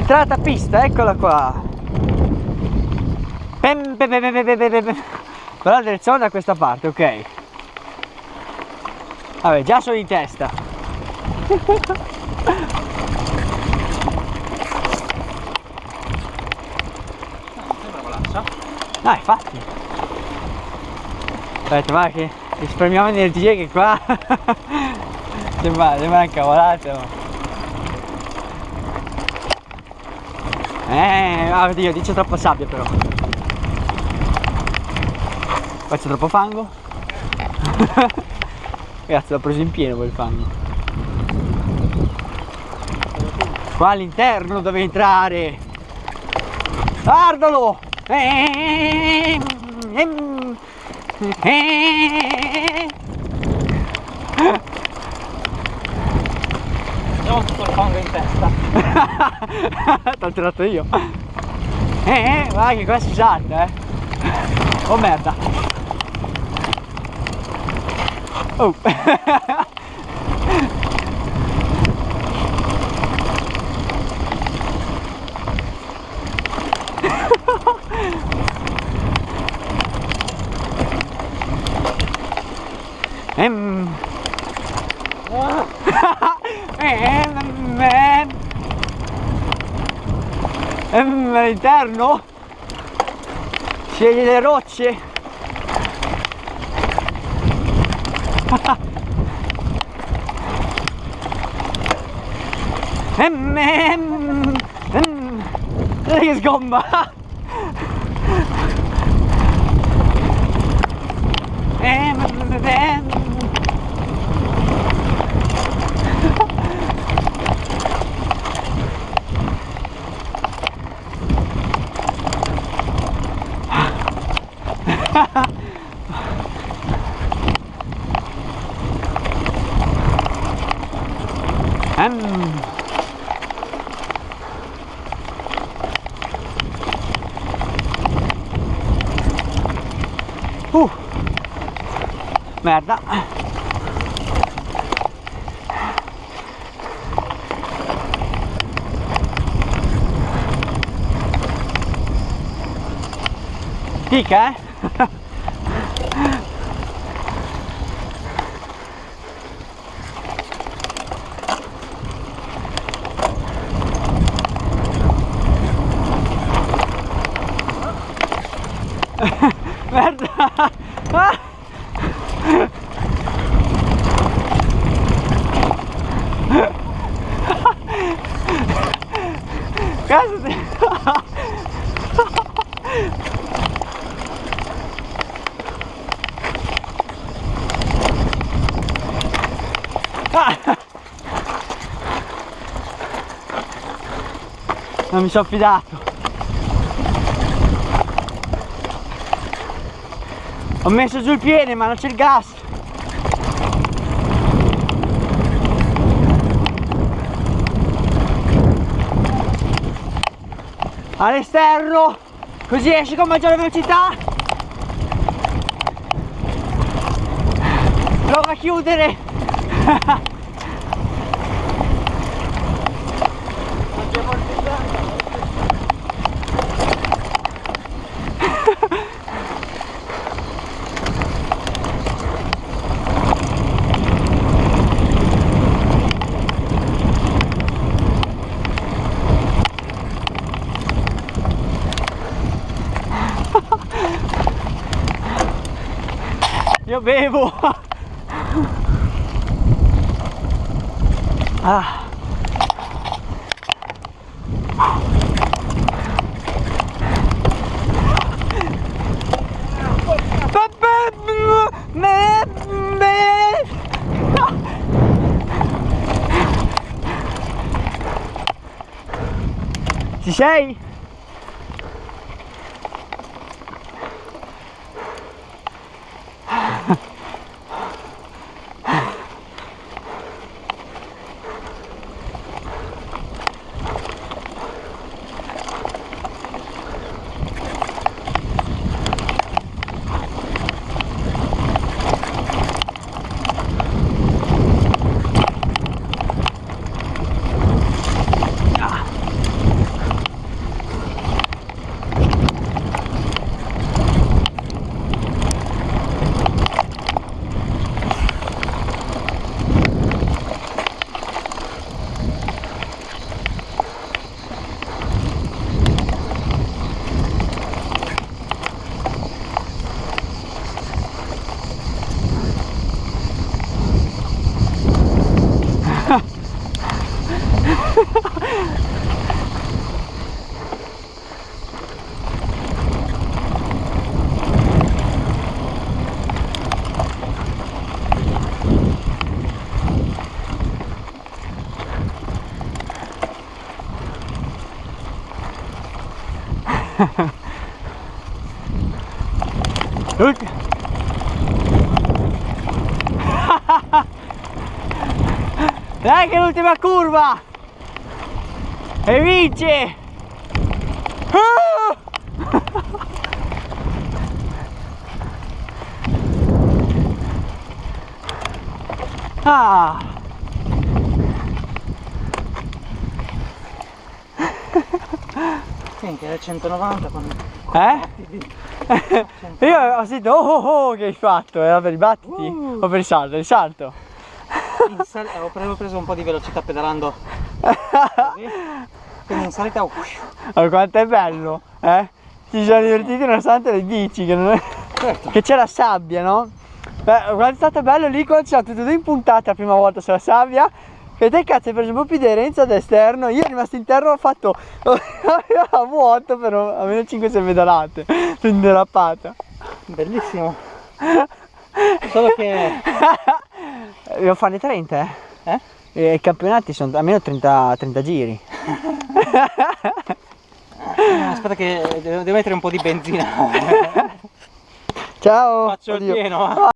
Entrata pista, eccola qua. Con la direzione da questa parte, ok. Vabbè, già sono in testa. No, infatti. Aspetta, va che risparmiamo energie che qua sembra, sembra incavolato. Eh, oddio, dice troppa sabbia però. Qua c'è troppo fango. Ragazzi, l'ho preso in pieno quel fango. Qua all'interno deve entrare. Guardalo! Abbiamo tutto il fango in testa. T'ho tirato io. Eh, eh, guarda che qua si salta, eh. Oh merda. Oh. Ehm. Ehm, ehm. Ehm, all'interno scegli le rocce ehm, ehm. Guarda che sgomba ehm, ehm. Ehm. Uh. Merda. Pica, eh? Merda! Ah! Non mi sono fidato Ho messo giù il piede ma non c'è il gas. All'esterno. Così esci con maggiore velocità. Prova a chiudere bevo ah. Ci sei? Ulti- Dai che l'ultima curva! E vince! Ah! Senti, è 190 con... Eh? Io ho sentito oh oh oh che hai fatto, era per i battiti Uh. o per il salto? Il salto. In sal- ho pre- ho preso un po' di velocità pedalando così. Quindi in salita... Ma quanto è bello, eh? Ci siamo divertiti nonostante le bici, che, è- certo. che c'è la sabbia, no? Beh, quanto è stato bello lì quando ci siamo tutti e due impuntati la prima volta sulla sabbia. E te cazzo hai preso un po' più di aderenza ad esterno, io rimasto interno ho fatto a vuoto per almeno 5-6 pedalate, sono derappata. Bellissimo. Solo che... Devo farne 30 eh? Eh? E I campionati sono almeno 30, 30 giri. Aspetta che devo, mettere un po' di benzina. Ciao! Faccio il Oddio. pieno. va.